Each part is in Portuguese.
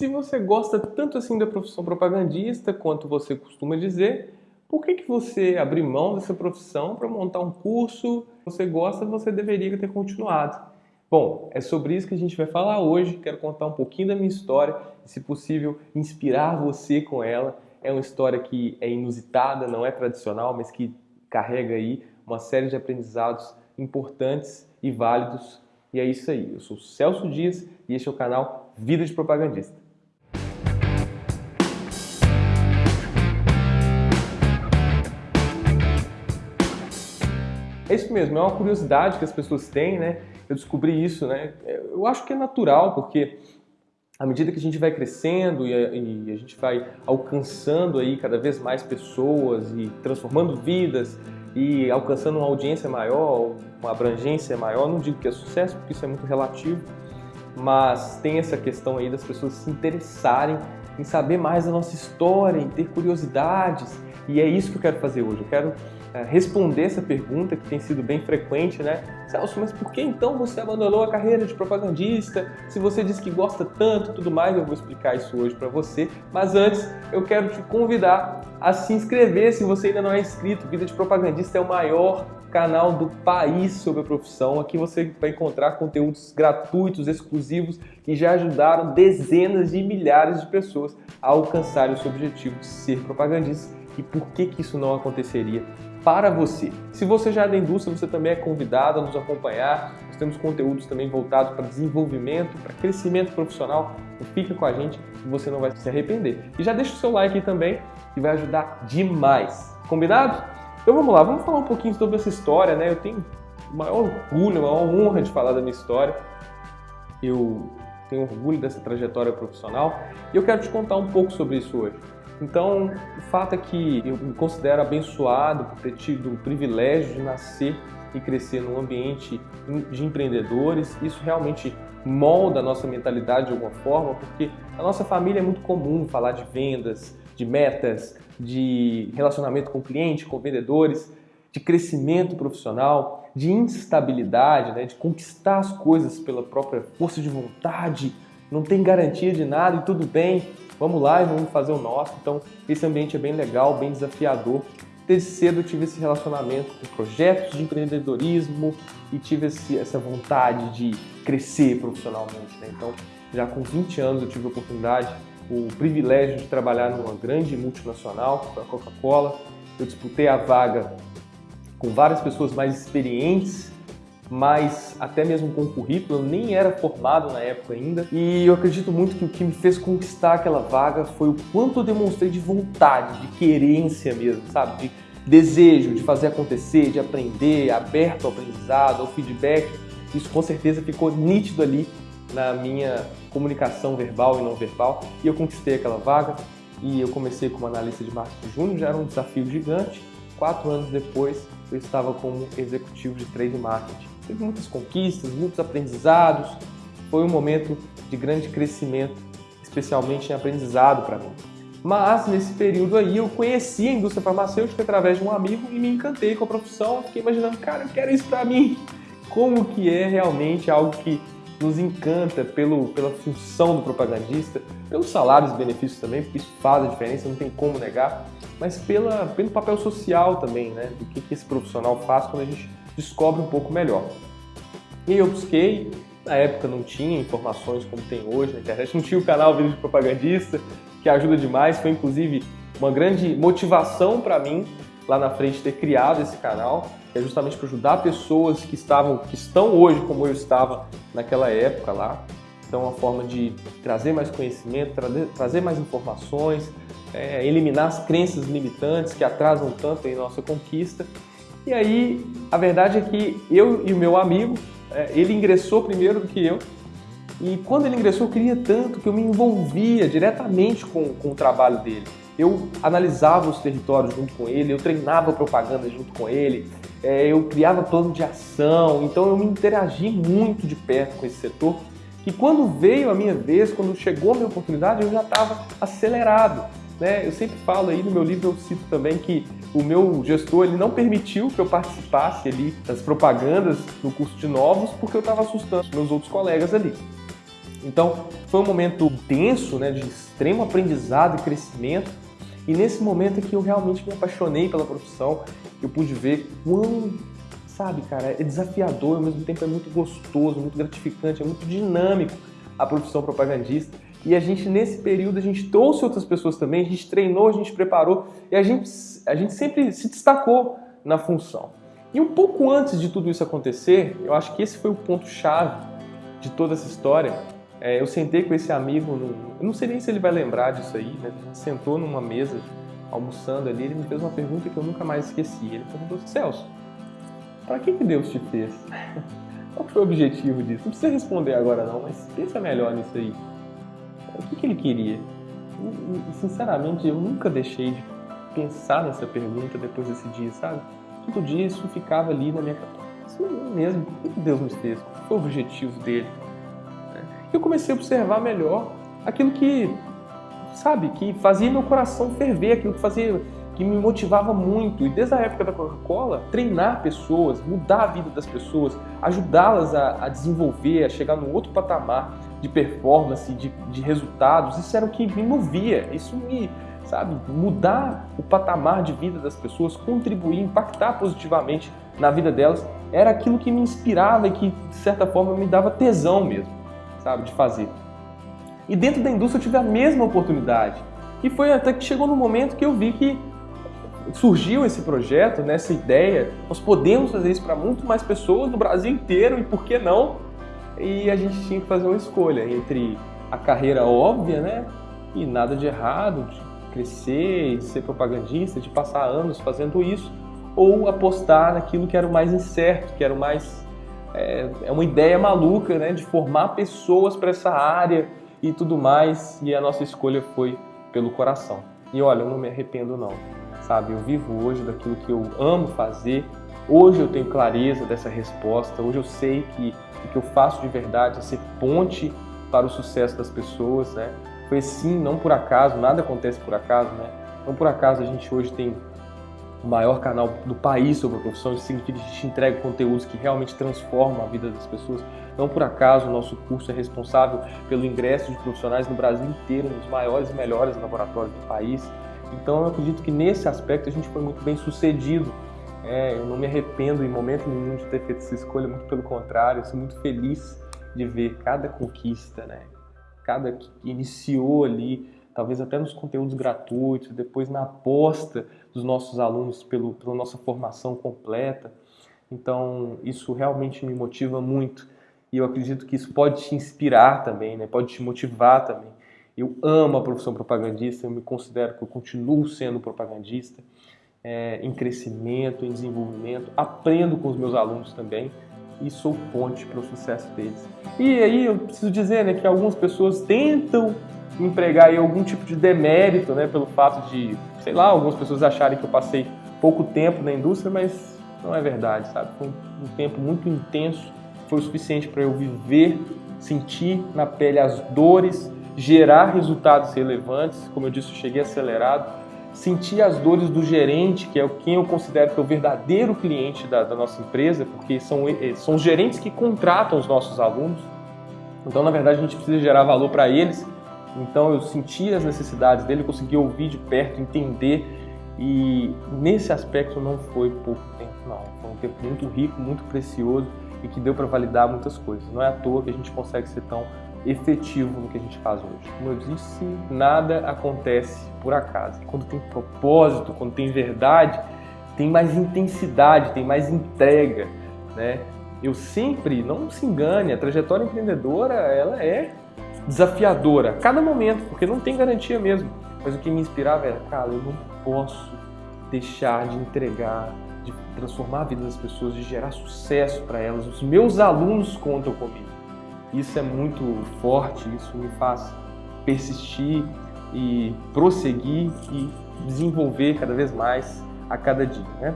Se você gosta tanto assim da profissão propagandista, quanto você costuma dizer, por que, que você abriu mão dessa profissão para montar um curso? Você gosta, você deveria ter continuado. Bom, é sobre isso que a gente vai falar hoje. Quero contar um pouquinho da minha história e, se possível, inspirar você com ela. É uma história que é inusitada, não é tradicional, mas que carrega aí uma série de aprendizados importantes e válidos. E é isso aí. Eu sou Celso Dias e este é o canal Vida de Propagandista. Isso mesmo, é uma curiosidade que as pessoas têm, né? Eu descobri isso, né? Eu acho que é natural, porque à medida que a gente vai crescendo e a, e a, gente vai alcançando aí cada vez mais pessoas e transformando vidas e alcançando uma audiência maior, uma abrangência maior, não digo que é sucesso, porque isso é muito relativo, mas tem essa questão aí das pessoas se interessarem em saber mais da nossa história, em ter curiosidades, e é isso que eu quero fazer hoje. Eu quero responder essa pergunta que tem sido bem frequente, né? Celso, mas por que então você abandonou a carreira de propagandista? Se você diz que gosta tanto tudo mais, eu vou explicar isso hoje para você. Mas antes, eu quero te convidar a se inscrever se você ainda não é inscrito. Vida de Propagandista é o maior canal do país sobre a profissão. Aqui você vai encontrar conteúdos gratuitos, exclusivos, que já ajudaram dezenas de milhares de pessoas a alcançarem o seu objetivo de ser propagandista. E por que, que isso não aconteceria para você. Se você já é da indústria, você também é convidado a nos acompanhar. Nós temos conteúdos também voltados para desenvolvimento, para crescimento profissional. Então fica com a gente que você não vai se arrepender. E já deixa o seu like aí também, que vai ajudar demais. Combinado? Então vamos lá, vamos falar um pouquinho sobre essa história, né? Eu tenho o maior orgulho, a maior honra de falar da minha história. Eu tenho orgulho dessa trajetória profissional e eu quero te contar um pouco sobre isso hoje. Então, o fato é que eu me considero abençoado por ter tido o privilégio de nascer e crescer num ambiente de empreendedores. Isso realmente molda a nossa mentalidade de alguma forma, porque a nossa família é muito comum falar de vendas, de metas, de relacionamento com cliente, com vendedores, de crescimento profissional, de instabilidade, né, de conquistar as coisas pela própria força de vontade, não tem garantia de nada e tudo bem vamos lá e vamos fazer o nosso. Então, esse ambiente é bem legal, bem desafiador. Desde cedo eu tive esse relacionamento com projetos de empreendedorismo e tive esse, essa vontade de crescer profissionalmente. Né? Então, já com 20 anos eu tive a oportunidade, o privilégio de trabalhar numa grande multinacional, a Coca-Cola. Eu disputei a vaga com várias pessoas mais experientes mas até mesmo com o currículo, eu nem era formado na época ainda. E eu acredito muito que o que me fez conquistar aquela vaga foi o quanto eu demonstrei de vontade, de querência mesmo, sabe? De desejo de fazer acontecer, de aprender, aberto ao aprendizado, ao feedback. Isso com certeza ficou nítido ali na minha comunicação verbal e não verbal. E eu conquistei aquela vaga e eu comecei como analista de marketing júnior, já era um desafio gigante. Quatro anos depois, eu estava como executivo de trade marketing teve muitas conquistas, muitos aprendizados. Foi um momento de grande crescimento, especialmente em aprendizado para mim. Mas nesse período aí eu conheci a indústria farmacêutica através de um amigo e me encantei com a profissão. Fiquei imaginando, cara, eu quero isso para mim. Como que é realmente algo que nos encanta pelo, pela função do propagandista, pelos salários e benefícios também, porque isso faz a diferença, não tem como negar, mas pela, pelo papel social também, né? Do que, que esse profissional faz quando a gente descobre um pouco melhor. E eu busquei, na época não tinha informações como tem hoje na internet, não tinha o canal Vídeo de Propagandista, que ajuda demais, foi inclusive uma grande motivação para mim lá na frente ter criado esse canal, que é justamente para ajudar pessoas que estavam, que estão hoje como eu estava naquela época lá. Então, uma forma de trazer mais conhecimento, trazer, mais informações, é, eliminar as crenças limitantes que atrasam tanto em nossa conquista e aí, a verdade é que eu e o meu amigo, é, ele ingressou primeiro do que eu, e quando ele ingressou, eu queria tanto que eu me envolvia diretamente com, com o trabalho dele. Eu analisava os territórios junto com ele, eu treinava propaganda junto com ele, é, eu criava plano de ação, então eu me interagi muito de perto com esse setor, que quando veio a minha vez, quando chegou a minha oportunidade, eu já estava acelerado. Né? Eu sempre falo aí no meu livro, eu cito também que o meu gestor ele não permitiu que eu participasse ali das propagandas no curso de novos porque eu estava assustando meus outros colegas ali. Então, foi um momento tenso, né, de extremo aprendizado e crescimento. E nesse momento é que eu realmente me apaixonei pela profissão, eu pude ver quão, sabe, cara, é desafiador, ao mesmo tempo é muito gostoso, muito gratificante, é muito dinâmico a profissão propagandista. E a gente, nesse período, a gente trouxe outras pessoas também, a gente treinou, a gente preparou e a gente, a gente sempre se destacou na função. E um pouco antes de tudo isso acontecer, eu acho que esse foi o ponto-chave de toda essa história. É, eu sentei com esse amigo, no, eu não sei nem se ele vai lembrar disso aí, né? A gente sentou numa mesa, almoçando ali, ele me fez uma pergunta que eu nunca mais esqueci. Ele perguntou Celso, para que, que Deus te fez? Qual foi o objetivo disso? Não precisa responder agora não, mas pensa melhor nisso aí. O que, que ele queria? Sinceramente, eu nunca deixei de pensar nessa pergunta depois desse dia, sabe? Todo dia isso ficava ali na minha cabeça. Isso mesmo, o que Deus me fez? Qual foi o objetivo dele? Eu comecei a observar melhor aquilo que, sabe, que fazia meu coração ferver, aquilo que fazia que me motivava muito. E desde a época da Coca-Cola, treinar pessoas, mudar a vida das pessoas, ajudá-las a, a, desenvolver, a chegar num outro patamar de performance, de, de resultados, isso era o que me movia, isso me, sabe, mudar o patamar de vida das pessoas, contribuir, impactar positivamente na vida delas, era aquilo que me inspirava e que, de certa forma, me dava tesão mesmo, sabe, de fazer. E dentro da indústria eu tive a mesma oportunidade. E foi até que chegou no momento que eu vi que surgiu esse projeto, né, ideia, nós podemos fazer isso para muito mais pessoas no Brasil inteiro e por que não? E a gente tinha que fazer uma escolha entre a carreira óbvia, né? E nada de errado, de crescer, de ser propagandista, de passar anos fazendo isso, ou apostar naquilo que era o mais incerto, que era o mais é, é uma ideia maluca, né? De formar pessoas para essa área e tudo mais. E a nossa escolha foi pelo coração. E olha, eu não me arrependo não sabe? Eu vivo hoje daquilo que eu amo fazer. Hoje eu tenho clareza dessa resposta. Hoje eu sei que o que eu faço de verdade é ser ponte para o sucesso das pessoas, né? Foi assim, não por acaso, nada acontece por acaso, né? Não por acaso a gente hoje tem o maior canal do país sobre a profissão, isso significa que a gente entrega conteúdos que realmente transformam a vida das pessoas. Não por acaso o nosso curso é responsável pelo ingresso de profissionais no Brasil inteiro, nos maiores e melhores laboratórios do país. Então eu acredito que nesse aspecto a gente foi muito bem sucedido. É, eu não me arrependo em momento nenhum de ter feito essa escolha, muito pelo contrário, eu sou muito feliz de ver cada conquista, né? Cada que iniciou ali, talvez até nos conteúdos gratuitos, depois na aposta dos nossos alunos pelo, pela nossa formação completa. Então isso realmente me motiva muito e eu acredito que isso pode te inspirar também, né? Pode te motivar também. Eu amo a profissão propagandista, eu me considero que eu continuo sendo propagandista, é, em crescimento, em desenvolvimento, aprendo com os meus alunos também e sou ponte para o sucesso deles. E aí eu preciso dizer né, que algumas pessoas tentam empregar algum tipo de demérito né, pelo fato de, sei lá, algumas pessoas acharem que eu passei pouco tempo na indústria, mas não é verdade, sabe? Foi um tempo muito intenso, foi o suficiente para eu viver, sentir na pele as dores gerar resultados relevantes, como eu disse, eu cheguei acelerado, sentir as dores do gerente, que é quem eu considero que é o verdadeiro cliente da, da nossa empresa, porque são, eh, são os gerentes que contratam os nossos alunos. Então, na verdade, a gente precisa gerar valor para eles. Então, eu senti as necessidades dele, consegui ouvir de perto, entender. E nesse aspecto não foi pouco tempo, não. Foi um tempo muito rico, muito precioso e que deu para validar muitas coisas. Não é à toa que a gente consegue ser tão efetivo no que a gente faz hoje. Como eu disse, nada acontece por acaso. Quando tem propósito, quando tem verdade, tem mais intensidade, tem mais entrega, né? Eu sempre, não se engane, a trajetória empreendedora, ela é desafiadora a cada momento, porque não tem garantia mesmo. Mas o que me inspirava era, cara, eu não posso deixar de entregar, de transformar a vida das pessoas, de gerar sucesso para elas. Os meus alunos contam comigo. Isso é muito forte, isso me faz persistir e prosseguir e desenvolver cada vez mais a cada dia. Né?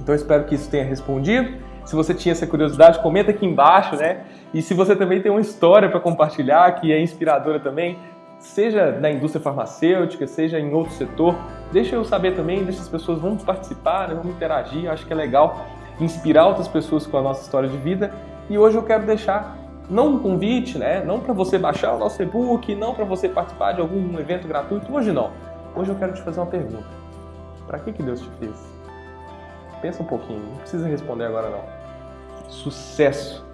Então espero que isso tenha respondido. Se você tinha essa curiosidade, comenta aqui embaixo, né? E se você também tem uma história para compartilhar que é inspiradora também, seja na indústria farmacêutica, seja em outro setor, deixa eu saber também, deixa as pessoas vão participar, né? vamos interagir, acho que é legal inspirar outras pessoas com a nossa história de vida. E hoje eu quero deixar não um convite, né? não para você baixar o nosso e-book, não para você participar de algum evento gratuito. Hoje não. Hoje eu quero te fazer uma pergunta. Para que, que Deus te fez? Pensa um pouquinho, não precisa responder agora não. Sucesso!